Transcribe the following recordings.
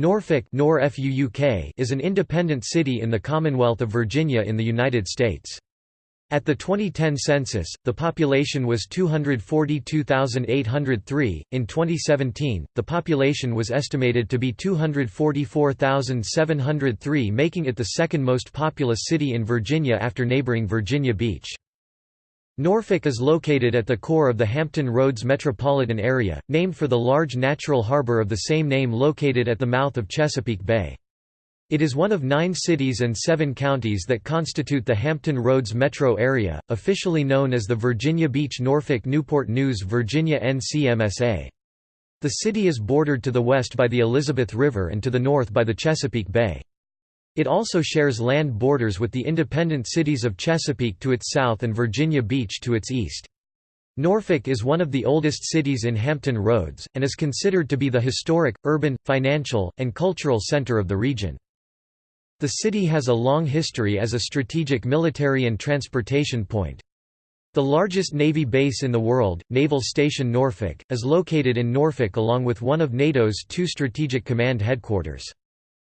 Norfolk is an independent city in the Commonwealth of Virginia in the United States. At the 2010 census, the population was 242,803. In 2017, the population was estimated to be 244,703, making it the second most populous city in Virginia after neighboring Virginia Beach. Norfolk is located at the core of the Hampton Roads metropolitan area, named for the large natural harbor of the same name located at the mouth of Chesapeake Bay. It is one of nine cities and seven counties that constitute the Hampton Roads metro area, officially known as the Virginia Beach Norfolk Newport News Virginia NCMSA. The city is bordered to the west by the Elizabeth River and to the north by the Chesapeake Bay. It also shares land borders with the independent cities of Chesapeake to its south and Virginia Beach to its east. Norfolk is one of the oldest cities in Hampton Roads, and is considered to be the historic, urban, financial, and cultural center of the region. The city has a long history as a strategic military and transportation point. The largest Navy base in the world, Naval Station Norfolk, is located in Norfolk along with one of NATO's two Strategic Command headquarters.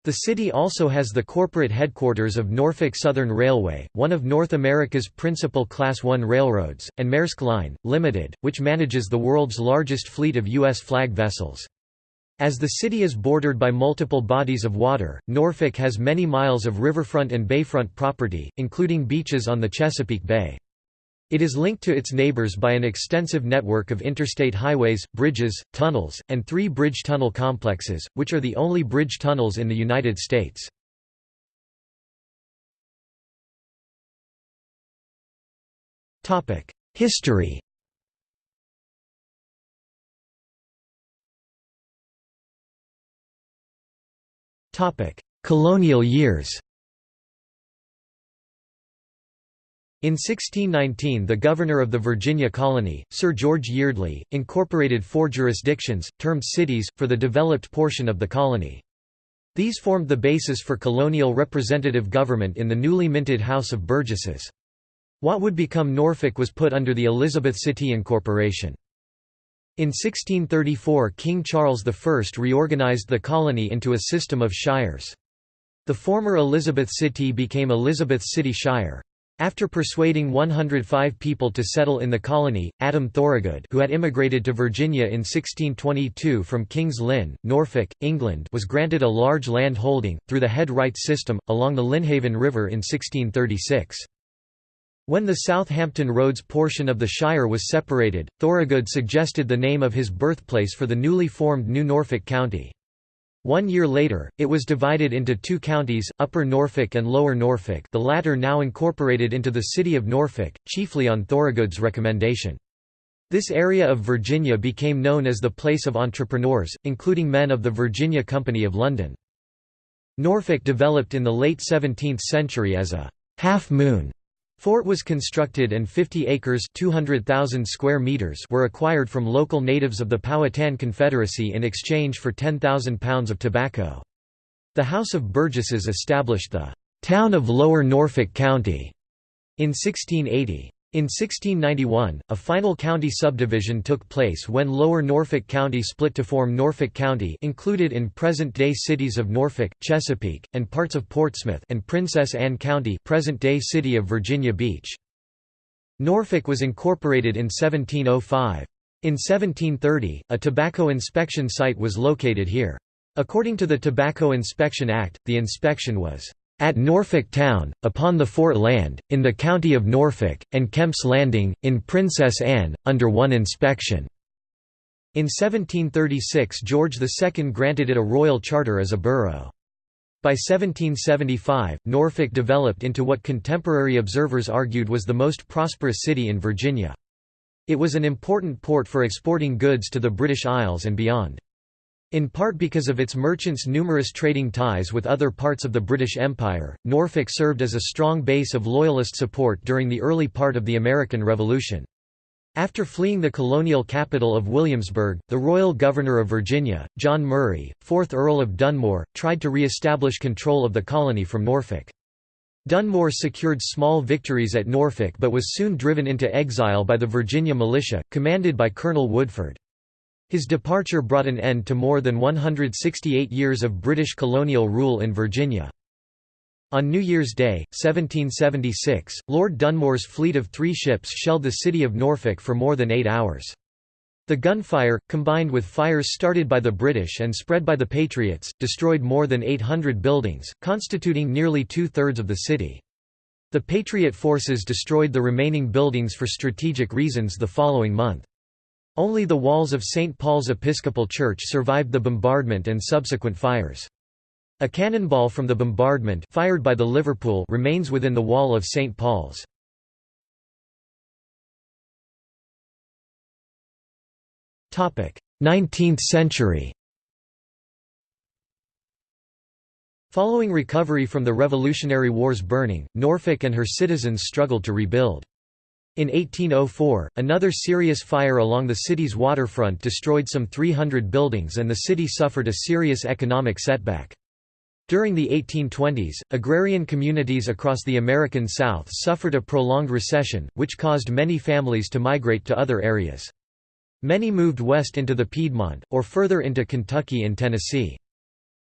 The city also has the corporate headquarters of Norfolk Southern Railway, one of North America's principal Class I railroads, and Maersk Line, Limited, which manages the world's largest fleet of U.S. flag vessels. As the city is bordered by multiple bodies of water, Norfolk has many miles of riverfront and bayfront property, including beaches on the Chesapeake Bay. It is linked to its neighbors by an extensive network of interstate highways, bridges, tunnels, and three bridge tunnel complexes, which are the only bridge tunnels in the United States. History Colonial years In 1619 the governor of the Virginia colony, Sir George Yeardley, incorporated four jurisdictions, termed cities, for the developed portion of the colony. These formed the basis for colonial representative government in the newly minted House of Burgesses. What would become Norfolk was put under the Elizabeth City Incorporation. In 1634 King Charles I reorganized the colony into a system of shires. The former Elizabeth City became Elizabeth City Shire. After persuading 105 people to settle in the colony, Adam Thorogood who had immigrated to Virginia in 1622 from King's Lynn, Norfolk, England was granted a large land holding, through the head rights system, along the Lynnhaven River in 1636. When the Southampton Roads portion of the Shire was separated, Thorogood suggested the name of his birthplace for the newly formed New Norfolk County. One year later, it was divided into two counties, Upper Norfolk and Lower Norfolk the latter now incorporated into the city of Norfolk, chiefly on Thorogood's recommendation. This area of Virginia became known as the place of entrepreneurs, including men of the Virginia Company of London. Norfolk developed in the late 17th century as a half-moon Fort was constructed and 50 acres 200,000 square meters were acquired from local natives of the Powhatan Confederacy in exchange for 10,000 pounds of tobacco. The House of Burgesses established the «town of Lower Norfolk County» in 1680. In 1691, a final county subdivision took place when Lower Norfolk County split to form Norfolk County included in present-day cities of Norfolk, Chesapeake, and parts of Portsmouth and Princess Anne County present-day city of Virginia Beach. Norfolk was incorporated in 1705. In 1730, a tobacco inspection site was located here. According to the Tobacco Inspection Act, the inspection was at Norfolk Town, upon the Fort Land, in the county of Norfolk, and Kemp's Landing, in Princess Anne, under one inspection." In 1736 George II granted it a royal charter as a borough. By 1775, Norfolk developed into what contemporary observers argued was the most prosperous city in Virginia. It was an important port for exporting goods to the British Isles and beyond. In part because of its merchants' numerous trading ties with other parts of the British Empire, Norfolk served as a strong base of Loyalist support during the early part of the American Revolution. After fleeing the colonial capital of Williamsburg, the royal governor of Virginia, John Murray, 4th Earl of Dunmore, tried to re-establish control of the colony from Norfolk. Dunmore secured small victories at Norfolk but was soon driven into exile by the Virginia militia, commanded by Colonel Woodford. His departure brought an end to more than 168 years of British colonial rule in Virginia. On New Year's Day, 1776, Lord Dunmore's fleet of three ships shelled the city of Norfolk for more than eight hours. The gunfire, combined with fires started by the British and spread by the Patriots, destroyed more than 800 buildings, constituting nearly two-thirds of the city. The Patriot forces destroyed the remaining buildings for strategic reasons the following month. Only the walls of St. Paul's Episcopal Church survived the bombardment and subsequent fires. A cannonball from the bombardment fired by the Liverpool remains within the wall of St. Paul's. Topic: 19th century. Following recovery from the Revolutionary War's burning, Norfolk and her citizens struggled to rebuild. In 1804, another serious fire along the city's waterfront destroyed some 300 buildings and the city suffered a serious economic setback. During the 1820s, agrarian communities across the American South suffered a prolonged recession, which caused many families to migrate to other areas. Many moved west into the Piedmont, or further into Kentucky and Tennessee.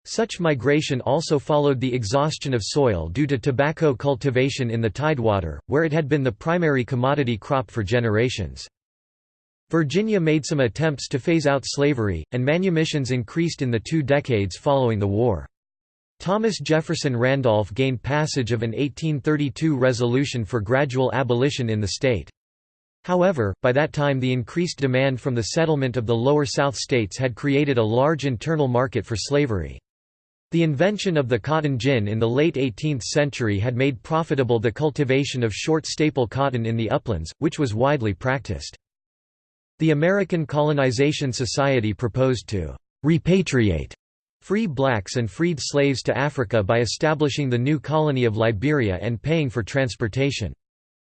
Such migration also followed the exhaustion of soil due to tobacco cultivation in the Tidewater, where it had been the primary commodity crop for generations. Virginia made some attempts to phase out slavery, and manumissions increased in the two decades following the war. Thomas Jefferson Randolph gained passage of an 1832 resolution for gradual abolition in the state. However, by that time the increased demand from the settlement of the lower South states had created a large internal market for slavery. The invention of the cotton gin in the late 18th century had made profitable the cultivation of short staple cotton in the uplands, which was widely practiced. The American Colonization Society proposed to repatriate free blacks and freed slaves to Africa by establishing the new colony of Liberia and paying for transportation.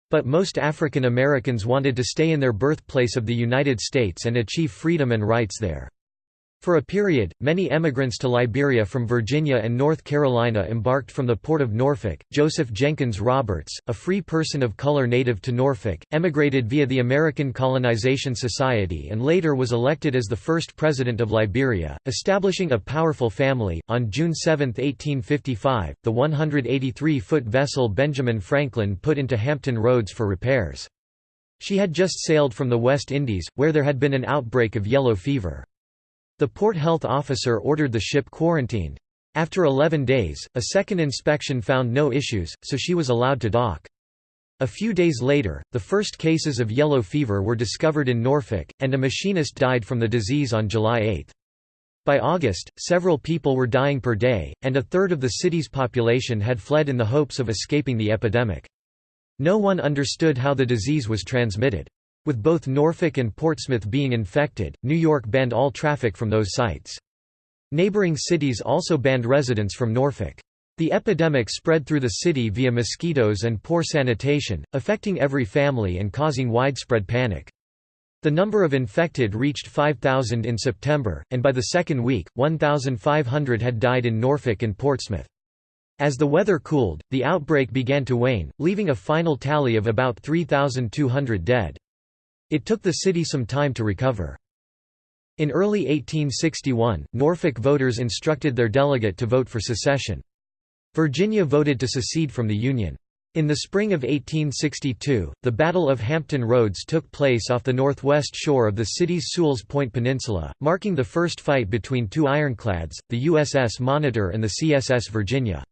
But most African Americans wanted to stay in their birthplace of the United States and achieve freedom and rights there. For a period, many emigrants to Liberia from Virginia and North Carolina embarked from the port of Norfolk. Joseph Jenkins Roberts, a free person of color native to Norfolk, emigrated via the American Colonization Society and later was elected as the first president of Liberia, establishing a powerful family. On June 7, 1855, the 183 foot vessel Benjamin Franklin put into Hampton Roads for repairs. She had just sailed from the West Indies, where there had been an outbreak of yellow fever. The port health officer ordered the ship quarantined. After 11 days, a second inspection found no issues, so she was allowed to dock. A few days later, the first cases of yellow fever were discovered in Norfolk, and a machinist died from the disease on July 8. By August, several people were dying per day, and a third of the city's population had fled in the hopes of escaping the epidemic. No one understood how the disease was transmitted. With both Norfolk and Portsmouth being infected, New York banned all traffic from those sites. Neighboring cities also banned residents from Norfolk. The epidemic spread through the city via mosquitoes and poor sanitation, affecting every family and causing widespread panic. The number of infected reached 5,000 in September, and by the second week, 1,500 had died in Norfolk and Portsmouth. As the weather cooled, the outbreak began to wane, leaving a final tally of about 3,200 dead. It took the city some time to recover. In early 1861, Norfolk voters instructed their delegate to vote for secession. Virginia voted to secede from the Union. In the spring of 1862, the Battle of Hampton Roads took place off the northwest shore of the city's Sewell's Point Peninsula, marking the first fight between two ironclads, the USS Monitor and the CSS Virginia.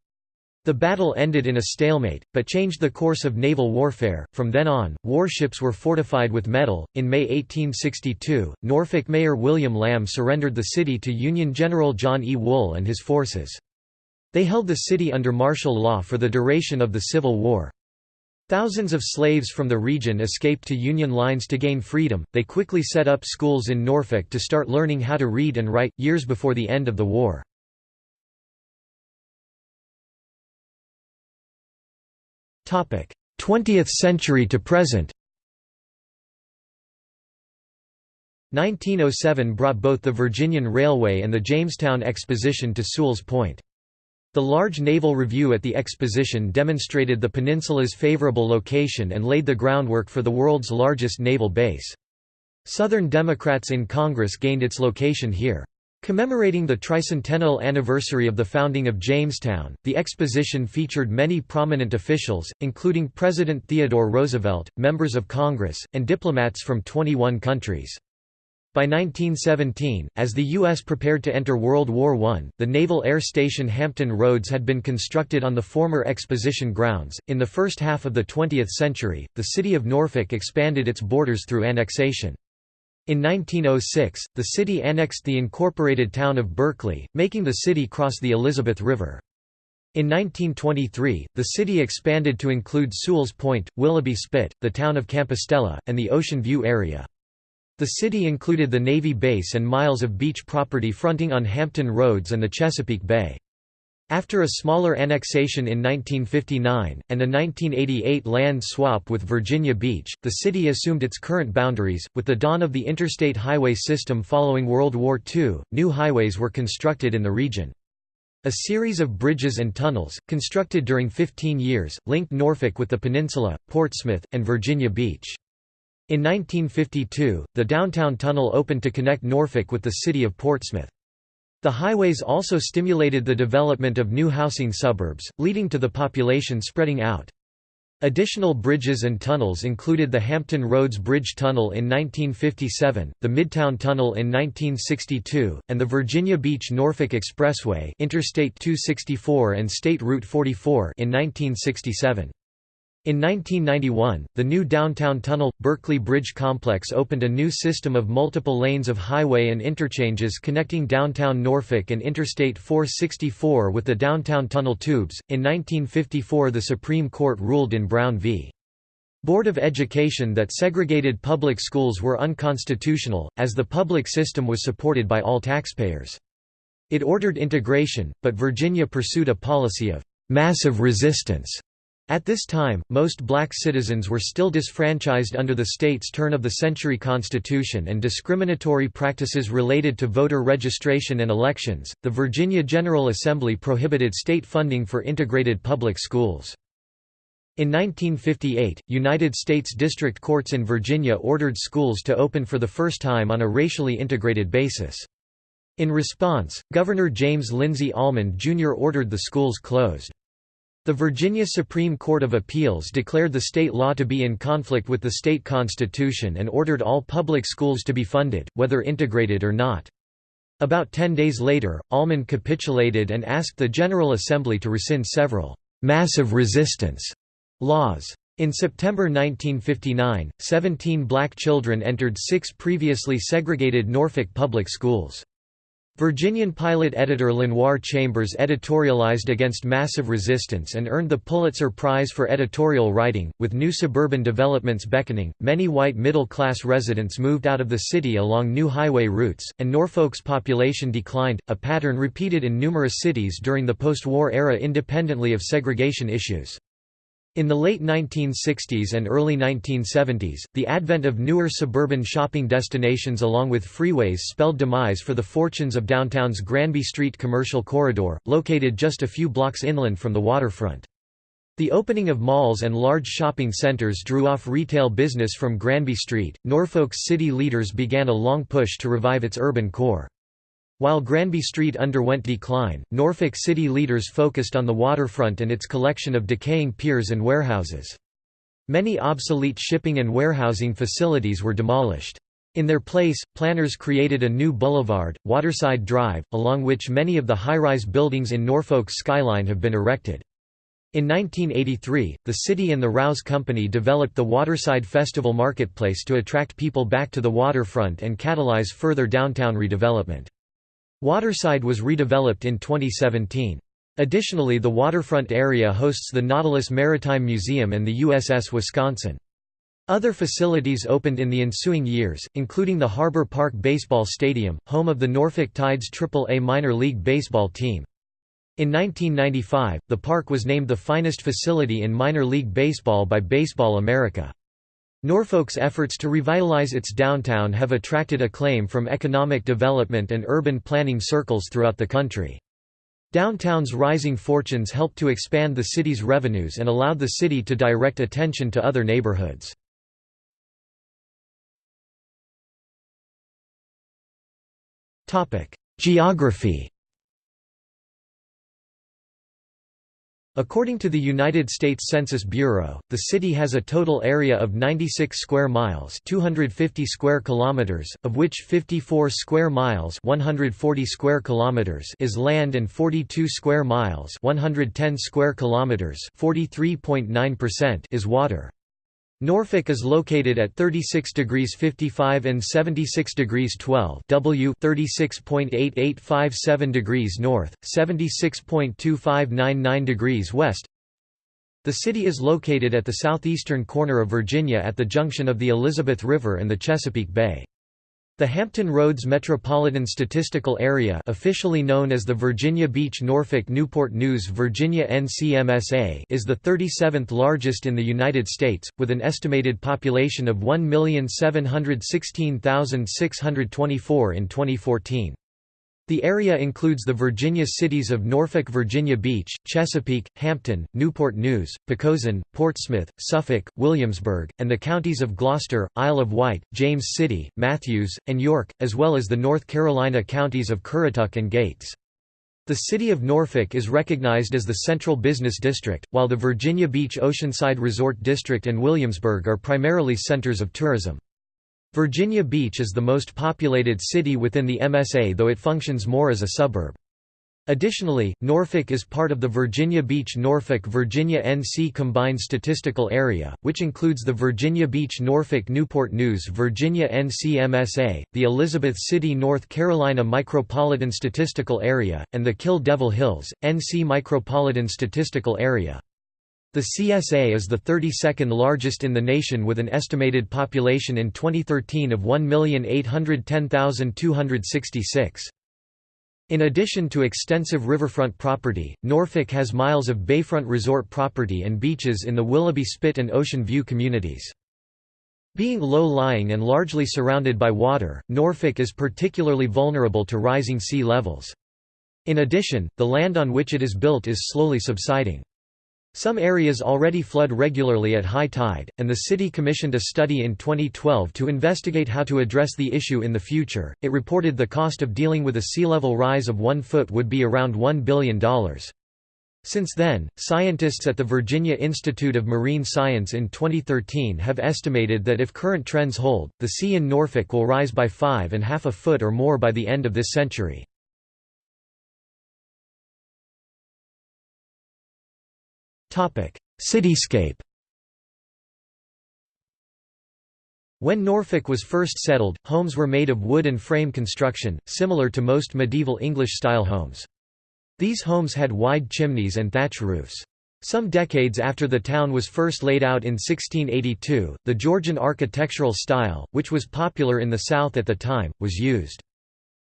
The battle ended in a stalemate, but changed the course of naval warfare. From then on, warships were fortified with metal. In May 1862, Norfolk Mayor William Lamb surrendered the city to Union General John E. Wool and his forces. They held the city under martial law for the duration of the Civil War. Thousands of slaves from the region escaped to Union lines to gain freedom. They quickly set up schools in Norfolk to start learning how to read and write, years before the end of the war. 20th century to present 1907 brought both the Virginian Railway and the Jamestown Exposition to Sewell's Point. The large naval review at the exposition demonstrated the peninsula's favorable location and laid the groundwork for the world's largest naval base. Southern Democrats in Congress gained its location here. Commemorating the tricentennial anniversary of the founding of Jamestown, the exposition featured many prominent officials, including President Theodore Roosevelt, members of Congress, and diplomats from 21 countries. By 1917, as the U.S. prepared to enter World War I, the Naval Air Station Hampton Roads had been constructed on the former exposition grounds. In the first half of the 20th century, the city of Norfolk expanded its borders through annexation. In 1906, the city annexed the incorporated town of Berkeley, making the city cross the Elizabeth River. In 1923, the city expanded to include Sewell's Point, Willoughby Spit, the town of Campostella, and the Ocean View area. The city included the Navy base and miles of beach property fronting on Hampton Roads and the Chesapeake Bay. After a smaller annexation in 1959, and a 1988 land swap with Virginia Beach, the city assumed its current boundaries. With the dawn of the interstate highway system following World War II, new highways were constructed in the region. A series of bridges and tunnels, constructed during 15 years, linked Norfolk with the peninsula, Portsmouth, and Virginia Beach. In 1952, the downtown tunnel opened to connect Norfolk with the city of Portsmouth. The highways also stimulated the development of new housing suburbs, leading to the population spreading out. Additional bridges and tunnels included the Hampton Roads Bridge Tunnel in 1957, the Midtown Tunnel in 1962, and the Virginia Beach-Norfolk Expressway Interstate 264 and State Route 44 in 1967. In 1991, the new downtown tunnel, Berkeley Bridge Complex opened a new system of multiple lanes of highway and interchanges connecting downtown Norfolk and Interstate 464 with the downtown tunnel tubes. In 1954, the Supreme Court ruled in Brown v. Board of Education that segregated public schools were unconstitutional, as the public system was supported by all taxpayers. It ordered integration, but Virginia pursued a policy of massive resistance at this time, most black citizens were still disfranchised under the state's turn-of-the-century constitution and discriminatory practices related to voter registration and elections. The Virginia General Assembly prohibited state funding for integrated public schools. In 1958, United States district courts in Virginia ordered schools to open for the first time on a racially integrated basis. In response, Governor James Lindsay Almond Jr. ordered the schools closed. The Virginia Supreme Court of Appeals declared the state law to be in conflict with the state constitution and ordered all public schools to be funded, whether integrated or not. About ten days later, Almond capitulated and asked the General Assembly to rescind several «massive resistance» laws. In September 1959, 17 black children entered six previously segregated Norfolk public schools. Virginian pilot editor Lenoir Chambers editorialized against massive resistance and earned the Pulitzer Prize for editorial writing. With new suburban developments beckoning, many white middle class residents moved out of the city along new highway routes, and Norfolk's population declined, a pattern repeated in numerous cities during the post war era independently of segregation issues. In the late 1960s and early 1970s, the advent of newer suburban shopping destinations along with freeways spelled demise for the fortunes of downtown's Granby Street commercial corridor, located just a few blocks inland from the waterfront. The opening of malls and large shopping centers drew off retail business from Granby Street. Norfolk's city leaders began a long push to revive its urban core. While Granby Street underwent decline, Norfolk City leaders focused on the waterfront and its collection of decaying piers and warehouses. Many obsolete shipping and warehousing facilities were demolished. In their place, planners created a new boulevard, Waterside Drive, along which many of the high-rise buildings in Norfolk's skyline have been erected. In 1983, the city and the Rouse Company developed the Waterside Festival Marketplace to attract people back to the waterfront and catalyze further downtown redevelopment. Waterside was redeveloped in 2017. Additionally the waterfront area hosts the Nauticus Maritime Museum and the USS Wisconsin. Other facilities opened in the ensuing years, including the Harbor Park Baseball Stadium, home of the Norfolk Tides Triple-A minor league baseball team. In 1995, the park was named the finest facility in minor league baseball by Baseball America. Norfolk's efforts to revitalize its downtown have attracted acclaim from economic development and urban planning circles throughout the country. Downtown's rising fortunes helped to expand the city's revenues and allowed the city to direct attention to other neighborhoods. Geography According to the United States Census Bureau, the city has a total area of 96 square miles, 250 square kilometers, of which 54 square miles, 140 square kilometers is land and 42 square miles, 110 square kilometers, 43.9% is water. Norfolk is located at 36 degrees 55 and 76 degrees 12 W 36.8857 degrees north, 76.2599 degrees west. The city is located at the southeastern corner of Virginia at the junction of the Elizabeth River and the Chesapeake Bay. The Hampton Roads Metropolitan Statistical Area officially known as the Virginia Beach Norfolk Newport News Virginia NCMSA is the 37th largest in the United States, with an estimated population of 1,716,624 in 2014. The area includes the Virginia cities of Norfolk Virginia Beach, Chesapeake, Hampton, Newport News, Poquoson, Portsmouth, Suffolk, Williamsburg, and the counties of Gloucester, Isle of Wight, James City, Mathews, and York, as well as the North Carolina counties of Currituck and Gates. The city of Norfolk is recognized as the central business district, while the Virginia Beach Oceanside Resort District and Williamsburg are primarily centers of tourism. Virginia Beach is the most populated city within the MSA though it functions more as a suburb. Additionally, Norfolk is part of the Virginia Beach-Norfolk Virginia NC Combined Statistical Area, which includes the Virginia Beach-Norfolk Newport News Virginia NC MSA, the Elizabeth City North Carolina Micropolitan Statistical Area, and the Kill Devil Hills, NC Micropolitan Statistical Area. The CSA is the 32nd largest in the nation with an estimated population in 2013 of 1,810,266. In addition to extensive riverfront property, Norfolk has miles of bayfront resort property and beaches in the Willoughby Spit and Ocean View communities. Being low-lying and largely surrounded by water, Norfolk is particularly vulnerable to rising sea levels. In addition, the land on which it is built is slowly subsiding. Some areas already flood regularly at high tide, and the city commissioned a study in 2012 to investigate how to address the issue in the future. It reported the cost of dealing with a sea level rise of one foot would be around $1 billion. Since then, scientists at the Virginia Institute of Marine Science in 2013 have estimated that if current trends hold, the sea in Norfolk will rise by five and half a foot or more by the end of this century. Cityscape When Norfolk was first settled, homes were made of wood and frame construction, similar to most medieval English-style homes. These homes had wide chimneys and thatch roofs. Some decades after the town was first laid out in 1682, the Georgian architectural style, which was popular in the South at the time, was used.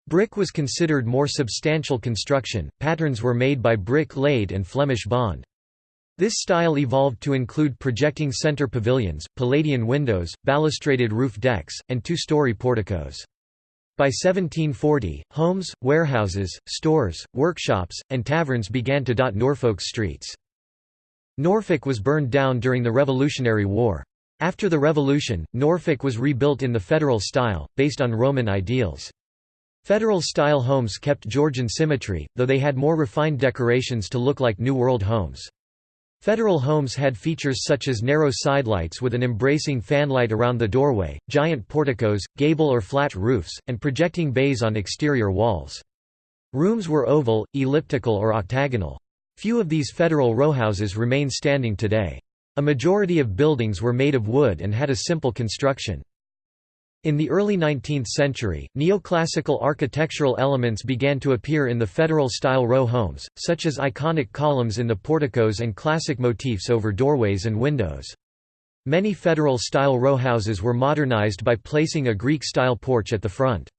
Brick was considered more substantial construction, patterns were made by brick laid and Flemish bond. This style evolved to include projecting center pavilions, Palladian windows, balustraded roof decks, and two-story porticos. By 1740, homes, warehouses, stores, workshops, and taverns began to dot Norfolk's streets. Norfolk was burned down during the Revolutionary War. After the Revolution, Norfolk was rebuilt in the Federal style, based on Roman ideals. Federal-style homes kept Georgian symmetry, though they had more refined decorations to look like New World homes. Federal homes had features such as narrow sidelights with an embracing fanlight around the doorway, giant porticos, gable or flat roofs, and projecting bays on exterior walls. Rooms were oval, elliptical or octagonal. Few of these federal rowhouses remain standing today. A majority of buildings were made of wood and had a simple construction. In the early 19th century, neoclassical architectural elements began to appear in the Federal-style row homes, such as Ionic columns in the porticos and classic motifs over doorways and windows. Many Federal-style row houses were modernized by placing a Greek-style porch at the front.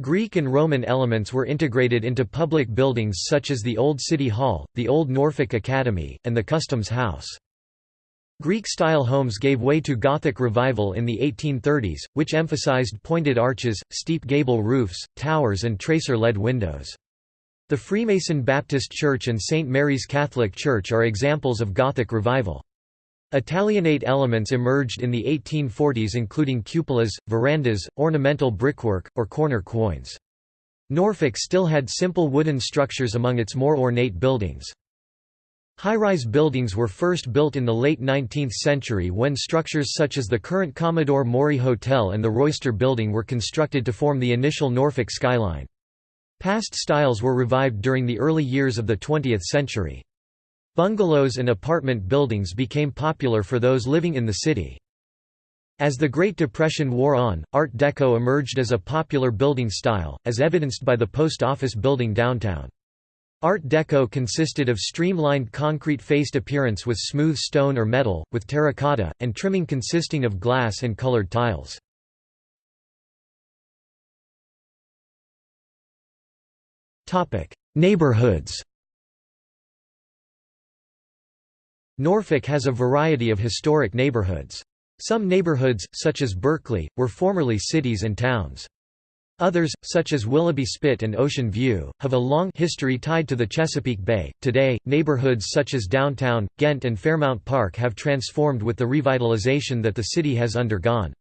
Greek and Roman elements were integrated into public buildings such as the Old City Hall, the Old Norfolk Academy, and the Customs House. Greek-style homes gave way to Gothic revival in the 1830s, which emphasized pointed arches, steep gable roofs, towers and tracer-led windows. The Freemason Baptist Church and St. Mary's Catholic Church are examples of Gothic revival. Italianate elements emerged in the 1840s including cupolas, verandas, ornamental brickwork, or corner quoins. Norfolk still had simple wooden structures among its more ornate buildings. High-rise buildings were first built in the late 19th century when structures such as the current Commodore Maury Hotel and the Royster Building were constructed to form the initial Norfolk skyline. Past styles were revived during the early years of the 20th century. Bungalows and apartment buildings became popular for those living in the city. As the Great Depression wore on, Art Deco emerged as a popular building style, as evidenced by the Post Office building downtown. Art Deco consisted of streamlined concrete-faced appearance with smooth stone or metal, with terracotta, and trimming consisting of glass and colored tiles. Neighborhoods Norfolk has a variety of historic neighborhoods. Some neighborhoods, such as Berkeley, were formerly cities and towns. Others, such as Willoughby Spit and Ocean View, have a long history tied to the Chesapeake Bay. Today, neighborhoods such as downtown, Ghent, and Fairmount Park have transformed with the revitalization that the city has undergone.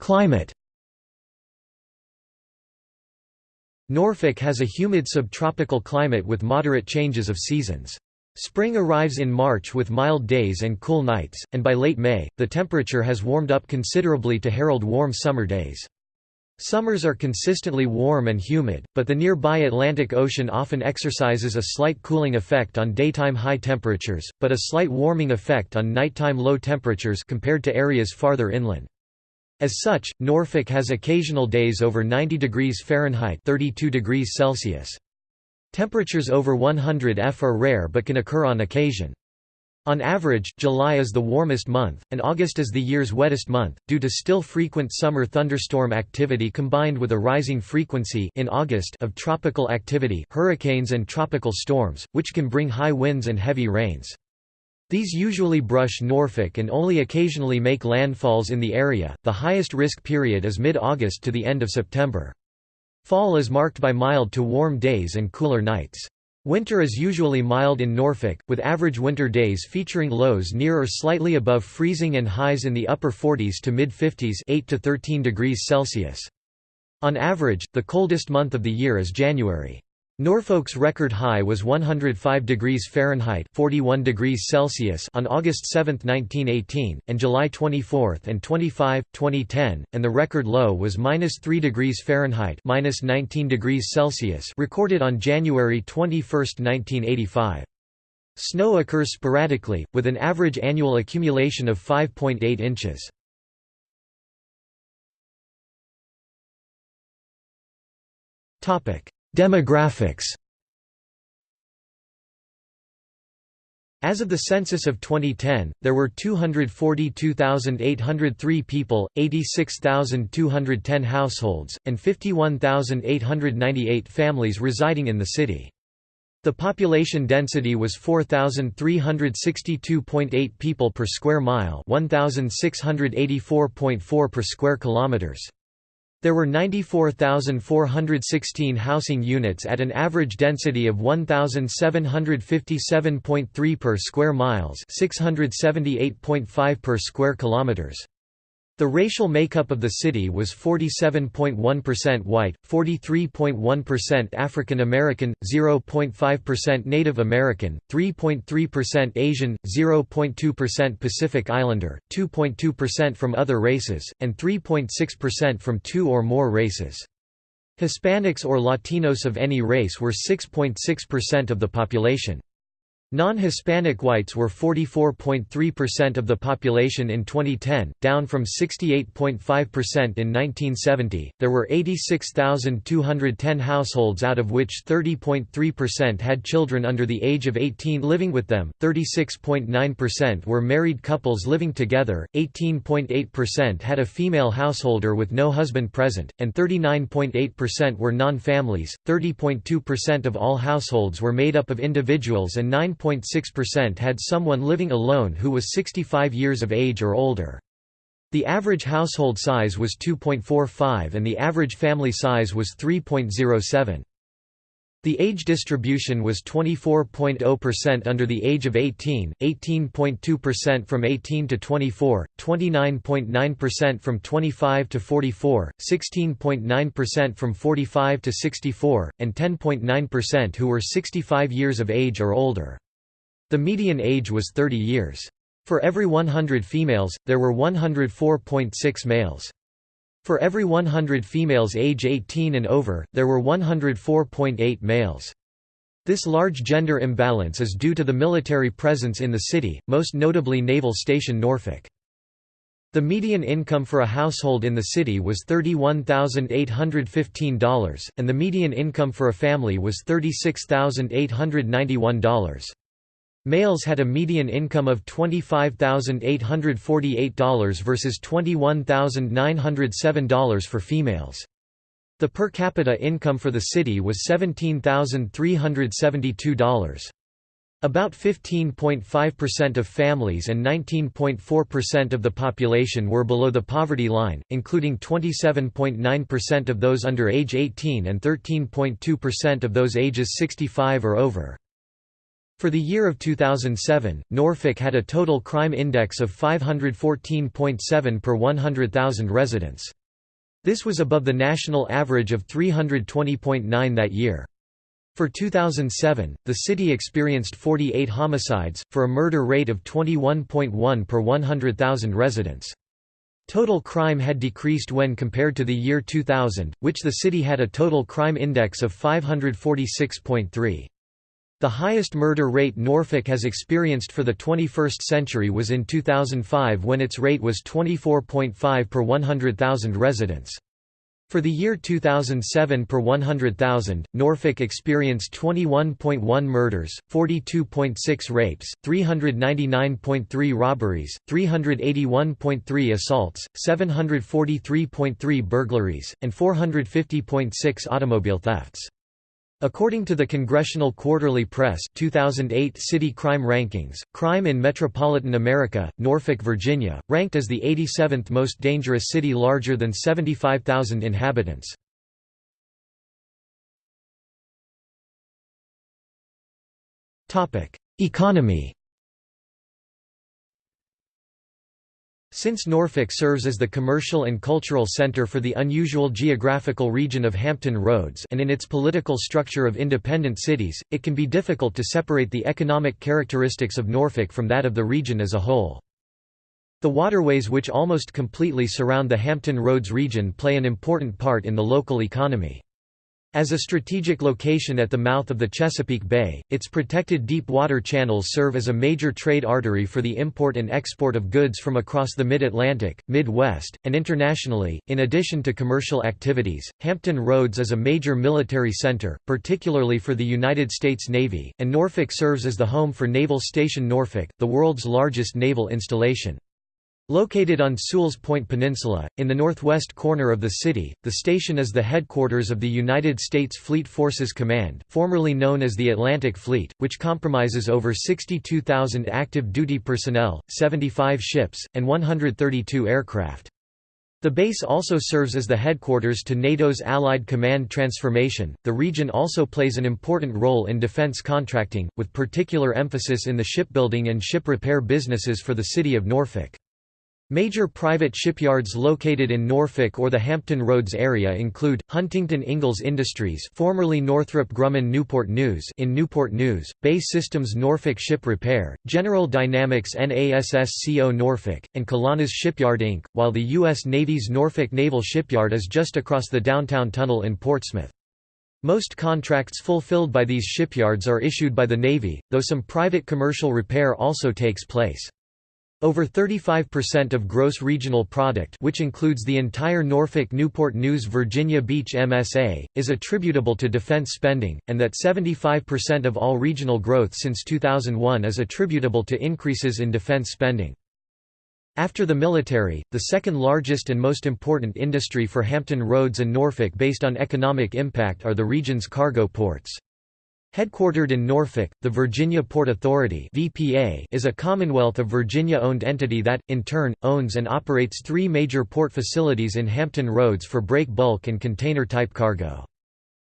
Climate Norfolk has a humid subtropical climate with moderate changes of seasons. Spring arrives in March with mild days and cool nights, and by late May, the temperature has warmed up considerably to herald warm summer days. Summers are consistently warm and humid, but the nearby Atlantic Ocean often exercises a slight cooling effect on daytime high temperatures, but a slight warming effect on nighttime low temperatures compared to areas farther inland. As such, Norfolk has occasional days over 90 degrees Fahrenheit 32 degrees Celsius. Temperatures over 100 F are rare but can occur on occasion. On average, July is the warmest month, and August is the year's wettest month, due to still frequent summer thunderstorm activity combined with a rising frequency in August of tropical activity hurricanes and tropical storms, which can bring high winds and heavy rains. These usually brush Norfolk and only occasionally make landfalls in the area. The highest risk period is mid-August to the end of September. Fall is marked by mild to warm days and cooler nights. Winter is usually mild in Norfolk, with average winter days featuring lows near or slightly above freezing and highs in the upper 40s to mid-50s 8 to 13 degrees Celsius. On average, the coldest month of the year is January. Norfolk's record high was 105 degrees Fahrenheit 41 degrees Celsius on August 7, 1918, and July 24 and 25, 2010, and the record low was -3 degrees Fahrenheit -19 degrees Celsius recorded on January 21, 1985. Snow occurs sporadically, with an average annual accumulation of 5.8 inches. Topic Demographics As of the census of 2010, there were 242,803 people, 86,210 households, and 51,898 families residing in the city. The population density was 4,362.8 people per square mile 1,684.4 per square kilometers. There were 94,416 housing units at an average density of 1,757.3 per square miles 678.5 per square kilometers. The racial makeup of the city was 47.1% white, 43.1% African American, 0.5% Native American, 3.3% Asian, 0.2% Pacific Islander, 2.2% from other races, and 3.6% from two or more races. Hispanics or Latinos of any race were 6.6% of the population. Non-Hispanic whites were 44.3% of the population in 2010, down from 68.5% in 1970. There were 86,210 households out of which 30.3% had children under the age of 18 living with them, 36.9% were married couples living together, 18.8% had a female householder with no husband present, and 39.8% were non-families. 30.2% of all households were made up of individuals and 9 9.6% had someone living alone who was 65 years of age or older. The average household size was 2.45 and the average family size was 3.07. The age distribution was 24.0% under the age of 18, 18.2% from 18 to 24, 29.9% from 25 to 44, 16.9% from 45 to 64, and 10.9% who were 65 years of age or older. The median age was 30 years. For every 100 females, there were 104.6 males. For every 100 females age 18 and over, there were 104.8 males. This large gender imbalance is due to the military presence in the city, most notably Naval Station Norfolk. The median income for a household in the city was $31,815, and the median income for a family was $36,891. Males had a median income of $25,848 versus $21,907 for females. The per capita income for the city was $17,372. About 15.5% of families and 19.4% of the population were below the poverty line, including 27.9% of those under age 18 and 13.2% of those ages 65 or over. For the year of 2007, Norfolk had a total crime index of 514.7 per 100,000 residents. This was above the national average of 320.9 that year. For 2007, the city experienced 48 homicides, for a murder rate of 21.1 per 100,000 residents. Total crime had decreased when compared to the year 2000, which the city had a total crime index of 546.3. The highest murder rate Norfolk has experienced for the 21st century was in 2005 when its rate was 24.5 per 100,000 residents. For the year 2007 per 100,000, Norfolk experienced 21.1 murders, 42.6 rapes, 399.3 robberies, 381.3 assaults, 743.3 burglaries, and 450.6 automobile thefts. According to the Congressional Quarterly Press 2008 City Crime Rankings, crime in metropolitan America, Norfolk, Virginia, ranked as the 87th most dangerous city larger than 75,000 inhabitants. Economy Since Norfolk serves as the commercial and cultural center for the unusual geographical region of Hampton Roads and in its political structure of independent cities, it can be difficult to separate the economic characteristics of Norfolk from that of the region as a whole. The waterways which almost completely surround the Hampton Roads region play an important part in the local economy. As a strategic location at the mouth of the Chesapeake Bay, its protected deep water channels serve as a major trade artery for the import and export of goods from across the mid-Atlantic, Midwest, and internationally. In addition to commercial activities, Hampton Roads is a major military center, particularly for the United States Navy, and Norfolk serves as the home for Naval Station Norfolk, the world's largest naval installation. Located on Sewell's Point Peninsula, in the northwest corner of the city, the station is the headquarters of the United States Fleet Forces Command formerly known as the Atlantic Fleet, which compromises over 62,000 active duty personnel, 75 ships, and 132 aircraft. The base also serves as the headquarters to NATO's Allied Command Transformation. The region also plays an important role in defense contracting, with particular emphasis in the shipbuilding and ship repair businesses for the city of Norfolk. Major private shipyards located in Norfolk or the Hampton Roads area include, Huntington Ingalls Industries formerly Northrop Grumman Newport News in Newport News, BAE Systems Norfolk Ship Repair, General Dynamics NASSCO Norfolk, and Colonna's Shipyard Inc., while the U.S. Navy's Norfolk Naval Shipyard is just across the downtown tunnel in Portsmouth. Most contracts fulfilled by these shipyards are issued by the Navy, though some private commercial repair also takes place. Over 35% of gross regional product which includes the entire Norfolk Newport News Virginia Beach MSA, is attributable to defense spending, and that 75% of all regional growth since 2001 is attributable to increases in defense spending. After the military, the second largest and most important industry for Hampton Roads and Norfolk based on economic impact are the region's cargo ports. Headquartered in Norfolk, the Virginia Port Authority (VPA) is a Commonwealth of Virginia-owned entity that, in turn, owns and operates three major port facilities in Hampton Roads for break bulk and container-type cargo.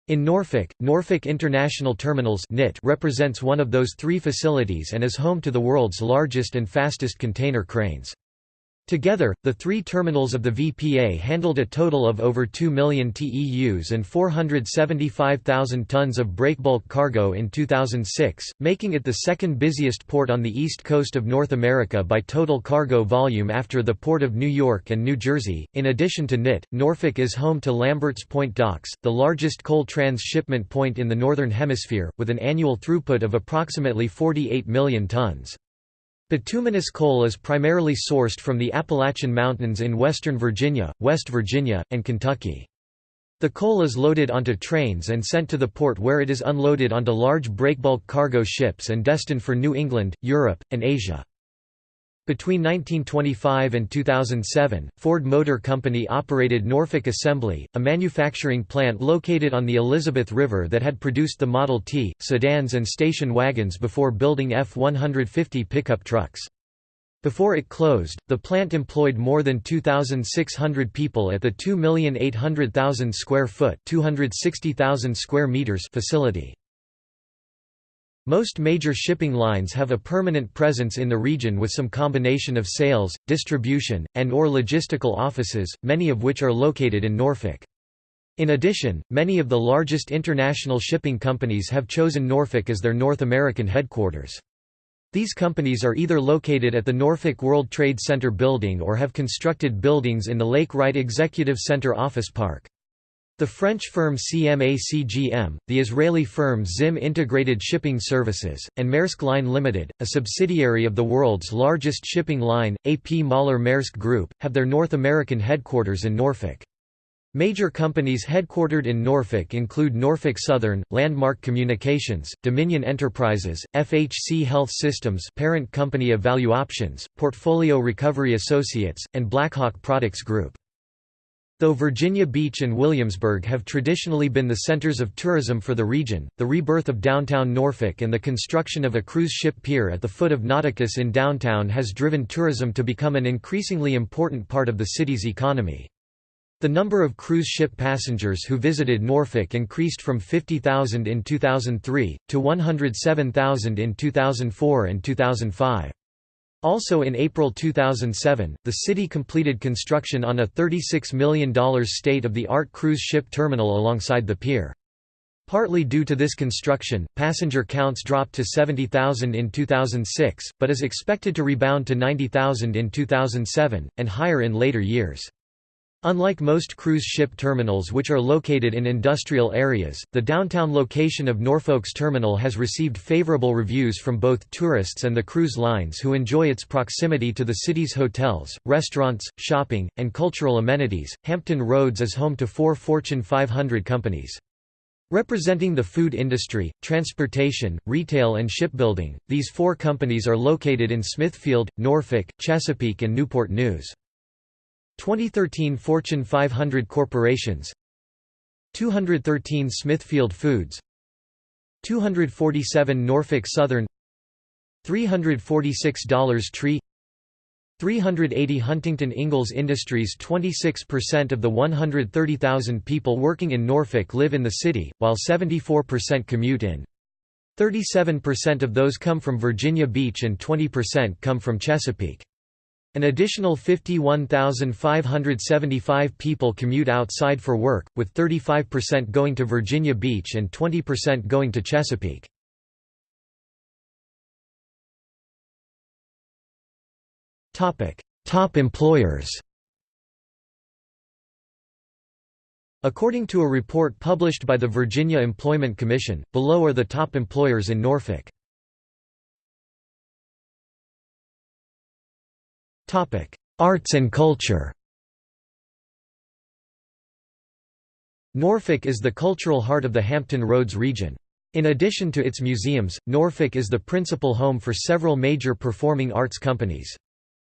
In Norfolk, Norfolk International Terminals represents one of those three facilities and is home to the world's largest and fastest container cranes. Together, the three terminals of the VPA handled a total of over 2 million TEUs and 475,000 tons of breakbulk cargo in 2006, making it the second busiest port on the east coast of North America by total cargo volume after the Port of New York and New Jersey. In addition to NIT, Norfolk is home to Lamberts Point Docks, the largest coal transshipment point in the Northern Hemisphere, with an annual throughput of approximately 48 million tons. Bituminous coal is primarily sourced from the Appalachian Mountains in western Virginia, West Virginia, and Kentucky. The coal is loaded onto trains and sent to the port where it is unloaded onto large breakbulk cargo ships and destined for New England, Europe, and Asia. Between 1925 and 2007, Ford Motor Company operated Norfolk Assembly, a manufacturing plant located on the Elizabeth River that had produced the Model T, sedans and station wagons before building F-150 pickup trucks. Before it closed, the plant employed more than 2,600 people at the 2,800,000 square foot (260,000 square meters) facility. Most major shipping lines have a permanent presence in the region with some combination of sales, distribution, and or logistical offices, many of which are located in Norfolk. In addition, many of the largest international shipping companies have chosen Norfolk as their North American headquarters. These companies are either located at the Norfolk World Trade Center building or have constructed buildings in the Lake Wright Executive Center office park. The French firm CMA-CGM, the Israeli firm ZIM Integrated Shipping Services, and Maersk Line Limited, a subsidiary of the world's largest shipping line, A.P. Moller Maersk Group, have their North American headquarters in Norfolk. Major companies headquartered in Norfolk include Norfolk Southern, Landmark Communications, Dominion Enterprises, FHC Health Systems parent company of ValueOptions, Portfolio Recovery Associates, and Blackhawk Products Group. Though Virginia Beach and Williamsburg have traditionally been the centers of tourism for the region, the rebirth of downtown Norfolk and the construction of a cruise ship pier at the foot of Nauticus in downtown has driven tourism to become an increasingly important part of the city's economy. The number of cruise ship passengers who visited Norfolk increased from 50,000 in 2003, to 107,000 in 2004 and 2005. Also in April 2007, the city completed construction on a $36 million state-of-the-art cruise ship terminal alongside the pier. Partly due to this construction, passenger counts dropped to 70,000 in 2006, but is expected to rebound to 90,000 in 2007, and higher in later years. Unlike most cruise ship terminals which are located in industrial areas, the downtown location of Norfolk's terminal has received favorable reviews from both tourists and the cruise lines who enjoy its proximity to the city's hotels, restaurants, shopping, and cultural amenities. Hampton Roads is home to four Fortune 500 companies. Representing the food industry, transportation, retail and shipbuilding, these four companies are located in Smithfield, Norfolk, Chesapeake and Newport News. 2013 Fortune 500 corporations 213 Smithfield Foods 247 Norfolk Southern $346 Tree 380 Huntington Ingalls Industries 26% of the 130,000 people working in Norfolk live in the city, while 74% commute in. 37% of those come from Virginia Beach and 20% come from Chesapeake. An additional 51,575 people commute outside for work, with 35% going to Virginia Beach and 20% going to Chesapeake. Top employers According to a report published by the Virginia Employment Commission, below are the top employers in Norfolk. Arts and culture Norfolk is the cultural heart of the Hampton Roads region. In addition to its museums, Norfolk is the principal home for several major performing arts companies.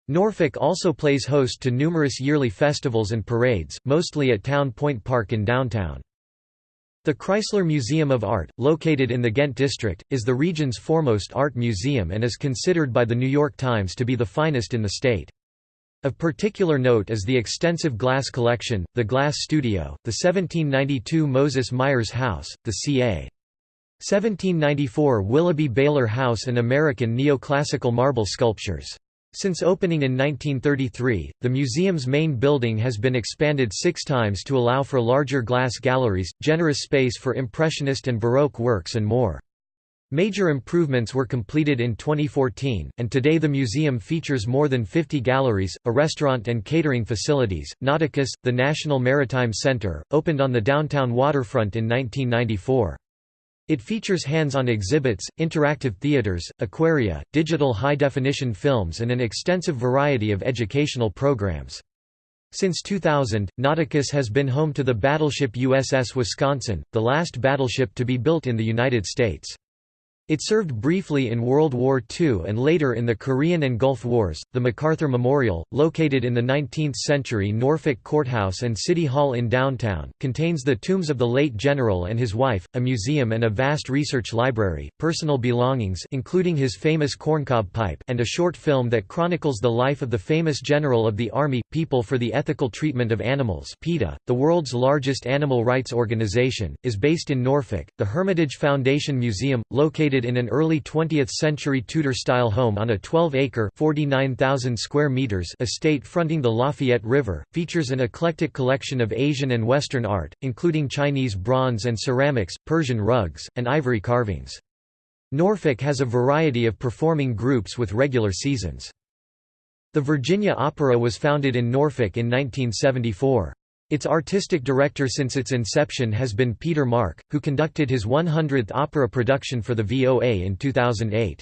Norfolk also plays host to numerous yearly festivals and parades, mostly at Town Point Park in downtown. The Chrysler Museum of Art, located in the Ghent district, is the region's foremost art museum and is considered by The New York Times to be the finest in the state. Of particular note is the extensive glass collection, the Glass Studio, the 1792 Moses Myers House, the ca. 1794 Willoughby Baylor House and American neoclassical marble sculptures. Since opening in 1933, the museum's main building has been expanded six times to allow for larger glass galleries, generous space for Impressionist and Baroque works and more. Major improvements were completed in 2014, and today the museum features more than 50 galleries, a restaurant and catering facilities. Nauticus, the National Maritime Center, opened on the downtown waterfront in 1994. It features hands-on exhibits, interactive theaters, aquaria, digital high-definition films and an extensive variety of educational programs. Since 2000, Nauticus has been home to the battleship USS Wisconsin, the last battleship to be built in the United States. It served briefly in World War II and later in the Korean and Gulf Wars. The MacArthur Memorial, located in the 19th century Norfolk Courthouse and City Hall in downtown, contains the tombs of the late general and his wife, a museum and a vast research library, personal belongings including his famous corncob pipe and a short film that chronicles the life of the famous general of the Army, People for the Ethical Treatment of Animals PETA, the world's largest animal rights organization, is based in Norfolk. The Hermitage Foundation Museum, located in an early 20th-century Tudor-style home on a 12-acre square meters estate fronting the Lafayette River, features an eclectic collection of Asian and Western art, including Chinese bronze and ceramics, Persian rugs, and ivory carvings. Norfolk has a variety of performing groups with regular seasons. The Virginia Opera was founded in Norfolk in 1974. Its artistic director since its inception has been Peter Mark, who conducted his 100th opera production for the VOA in 2008.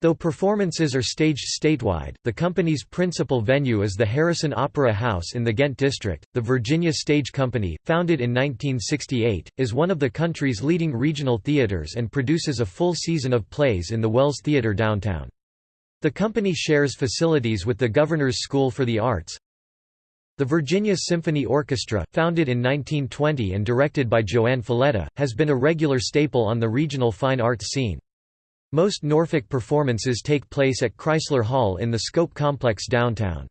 Though performances are staged statewide, the company's principal venue is the Harrison Opera House in the Ghent district. The Virginia Stage Company, founded in 1968, is one of the country's leading regional theaters and produces a full season of plays in the Wells Theater downtown. The company shares facilities with the Governor's School for the Arts, the Virginia Symphony Orchestra, founded in 1920 and directed by JoAnn Falletta, has been a regular staple on the regional fine arts scene. Most Norfolk performances take place at Chrysler Hall in the Scope Complex downtown.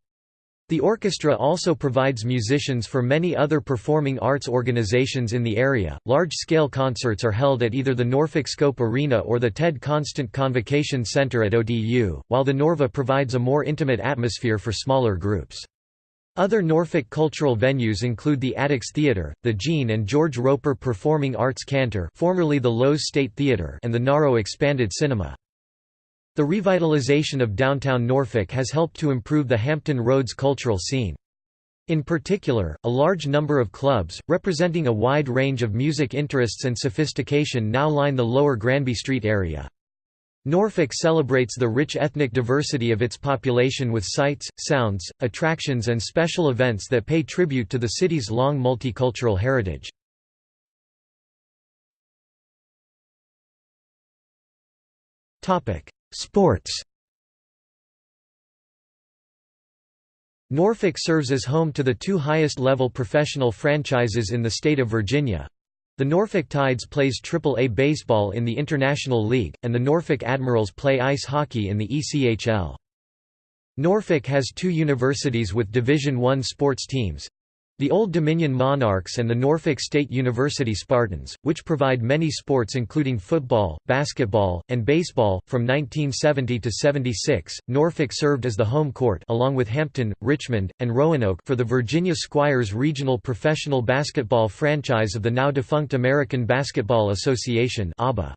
The orchestra also provides musicians for many other performing arts organizations in the area. Large scale concerts are held at either the Norfolk Scope Arena or the Ted Constant Convocation Center at ODU, while the Norva provides a more intimate atmosphere for smaller groups. Other Norfolk cultural venues include the Attucks Theatre, the Gene and George Roper Performing Arts Cantor formerly the Loew's State Theatre and the NARO Expanded Cinema. The revitalization of downtown Norfolk has helped to improve the Hampton Roads cultural scene. In particular, a large number of clubs, representing a wide range of music interests and sophistication now line the lower Granby Street area. Norfolk celebrates the rich ethnic diversity of its population with sights, sounds, attractions and special events that pay tribute to the city's long multicultural heritage. Sports Norfolk serves as home to the two highest-level professional franchises in the state of Virginia, the Norfolk Tides plays Triple-A baseball in the International League, and the Norfolk Admirals play ice hockey in the ECHL. Norfolk has two universities with Division I sports teams, the Old Dominion Monarchs and the Norfolk State University Spartans, which provide many sports including football, basketball, and baseball. From 1970 to 76, Norfolk served as the home court along with Hampton, Richmond, and Roanoke for the Virginia Squires regional professional basketball franchise of the now defunct American Basketball Association (ABA).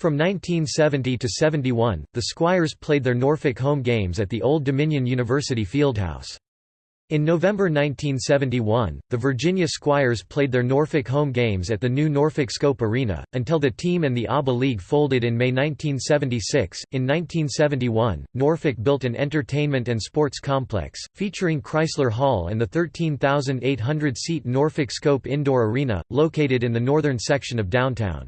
From 1970 to 71, the Squires played their Norfolk home games at the Old Dominion University Fieldhouse. In November 1971, the Virginia Squires played their Norfolk home games at the new Norfolk Scope Arena, until the team and the ABA League folded in May 1976. In 1971, Norfolk built an entertainment and sports complex, featuring Chrysler Hall and the 13,800 seat Norfolk Scope Indoor Arena, located in the northern section of downtown.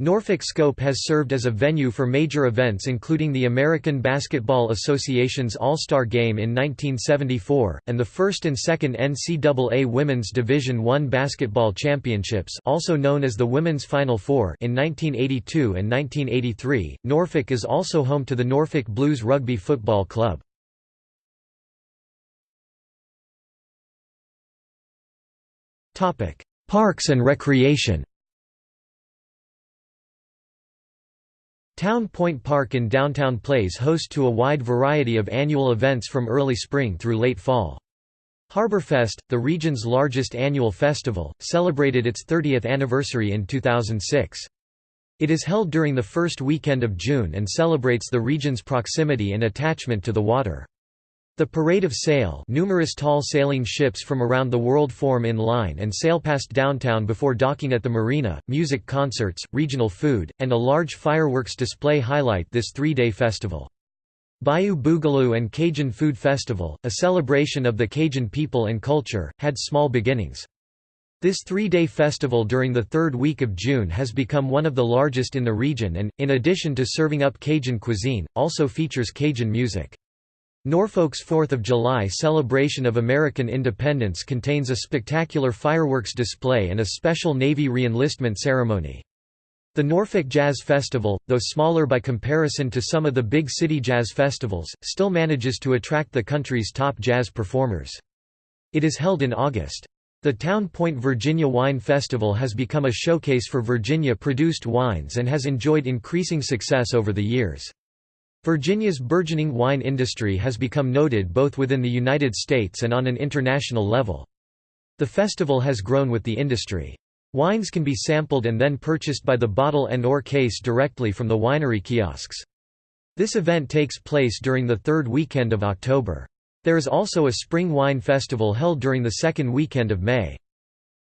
Norfolk Scope has served as a venue for major events including the American Basketball Association's All-Star Game in 1974, and the first and second NCAA Women's Division I Basketball Championships also known as the Women's Final Four in 1982 and 1983. Norfolk is also home to the Norfolk Blues Rugby Football Club. Parks and recreation Town Point Park in downtown plays host to a wide variety of annual events from early spring through late fall. Harborfest, the region's largest annual festival, celebrated its 30th anniversary in 2006. It is held during the first weekend of June and celebrates the region's proximity and attachment to the water. The Parade of Sail numerous tall sailing ships from around the world form in line and sail past downtown before docking at the marina, music concerts, regional food, and a large fireworks display highlight this three-day festival. Bayou Boogaloo and Cajun Food Festival, a celebration of the Cajun people and culture, had small beginnings. This three-day festival during the third week of June has become one of the largest in the region and, in addition to serving up Cajun cuisine, also features Cajun music. Norfolk's 4th of July celebration of American independence contains a spectacular fireworks display and a special Navy reenlistment ceremony. The Norfolk Jazz Festival, though smaller by comparison to some of the big city jazz festivals, still manages to attract the country's top jazz performers. It is held in August. The Town Point Virginia Wine Festival has become a showcase for Virginia-produced wines and has enjoyed increasing success over the years. Virginia's burgeoning wine industry has become noted both within the United States and on an international level. The festival has grown with the industry. Wines can be sampled and then purchased by the bottle and or case directly from the winery kiosks. This event takes place during the third weekend of October. There is also a spring wine festival held during the second weekend of May.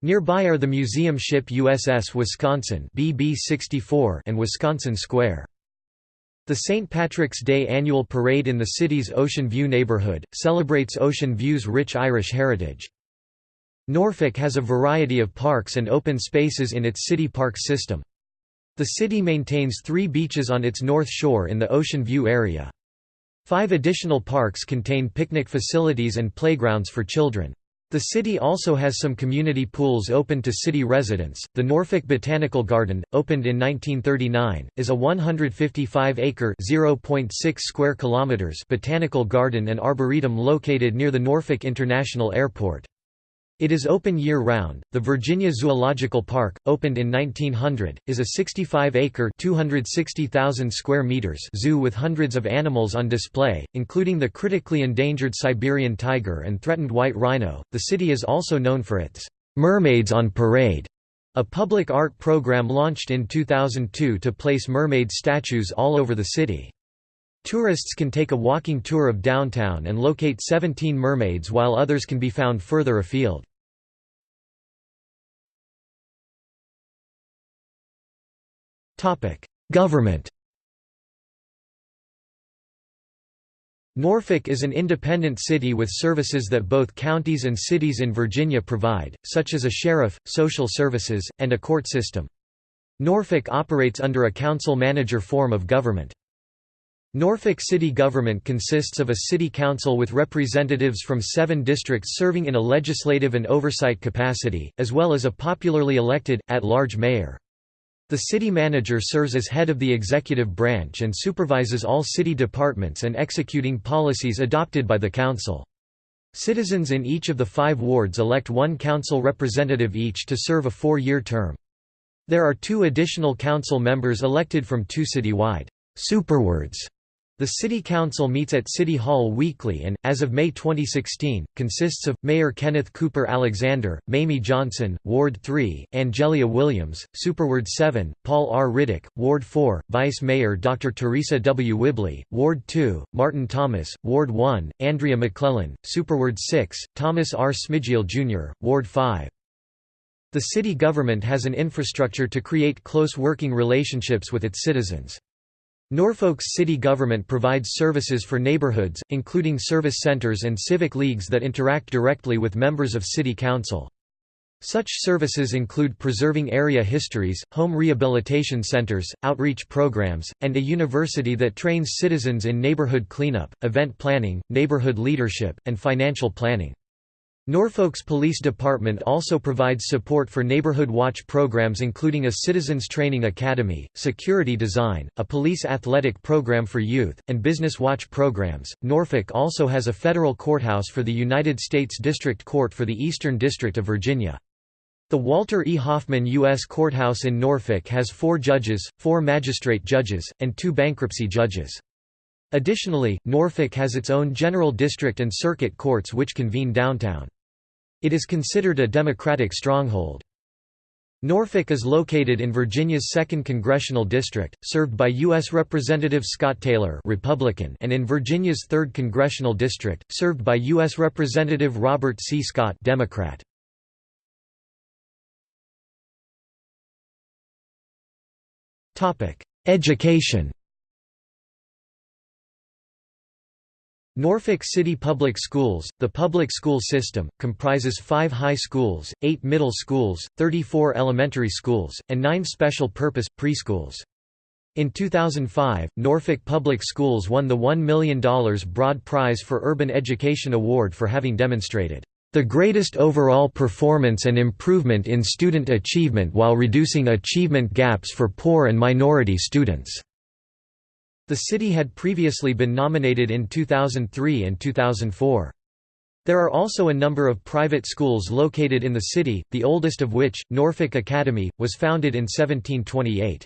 Nearby are the museum ship USS Wisconsin BB-64 and Wisconsin Square. The St. Patrick's Day annual parade in the city's Ocean View neighborhood, celebrates Ocean View's rich Irish heritage. Norfolk has a variety of parks and open spaces in its city park system. The city maintains three beaches on its north shore in the Ocean View area. Five additional parks contain picnic facilities and playgrounds for children. The city also has some community pools open to city residents. The Norfolk Botanical Garden, opened in 1939, is a 155-acre (0.6 square kilometers) botanical garden and arboretum located near the Norfolk International Airport. It is open year-round. The Virginia Zoological Park, opened in 1900, is a 65-acre (260,000 square meters) zoo with hundreds of animals on display, including the critically endangered Siberian tiger and threatened white rhino. The city is also known for its Mermaids on Parade, a public art program launched in 2002 to place mermaid statues all over the city. Tourists can take a walking tour of downtown and locate 17 mermaids while others can be found further afield. Government Norfolk is an independent city with services that both counties and cities in Virginia provide, such as a sheriff, social services, and a court system. Norfolk operates under a council-manager form of government. Norfolk city government consists of a city council with representatives from seven districts serving in a legislative and oversight capacity, as well as a popularly elected, at-large mayor. The city manager serves as head of the executive branch and supervises all city departments and executing policies adopted by the council. Citizens in each of the five wards elect one council representative each to serve a four-year term. There are two additional council members elected from two citywide superwards the City Council meets at City Hall weekly and, as of May 2016, consists of, Mayor Kenneth Cooper Alexander, Mamie Johnson, Ward 3, Angelia Williams, Superward 7, Paul R. Riddick, Ward 4, Vice Mayor Dr. Theresa W. Whibley, Ward 2, Martin Thomas, Ward 1, Andrea McClellan, Superward 6, Thomas R. Smigiel Jr., Ward 5. The city government has an infrastructure to create close working relationships with its citizens. Norfolk's city government provides services for neighborhoods, including service centers and civic leagues that interact directly with members of city council. Such services include preserving area histories, home rehabilitation centers, outreach programs, and a university that trains citizens in neighborhood cleanup, event planning, neighborhood leadership, and financial planning. Norfolk's police department also provides support for neighborhood watch programs including a citizens training academy, security design, a police athletic program for youth, and business watch programs. Norfolk also has a federal courthouse for the United States District Court for the Eastern District of Virginia. The Walter E. Hoffman U.S. Courthouse in Norfolk has four judges, four magistrate judges, and two bankruptcy judges. Additionally, Norfolk has its own general district and circuit courts which convene downtown. It is considered a Democratic stronghold. Norfolk is located in Virginia's 2nd Congressional District, served by U.S. Representative Scott Taylor Republican and in Virginia's 3rd Congressional District, served by U.S. Representative Robert C. Scott Democrat. Education Norfolk City Public Schools, the public school system, comprises five high schools, eight middle schools, 34 elementary schools, and nine special-purpose, preschools. In 2005, Norfolk Public Schools won the $1 million Broad Prize for Urban Education Award for having demonstrated the greatest overall performance and improvement in student achievement while reducing achievement gaps for poor and minority students." The city had previously been nominated in 2003 and 2004. There are also a number of private schools located in the city, the oldest of which, Norfolk Academy, was founded in 1728.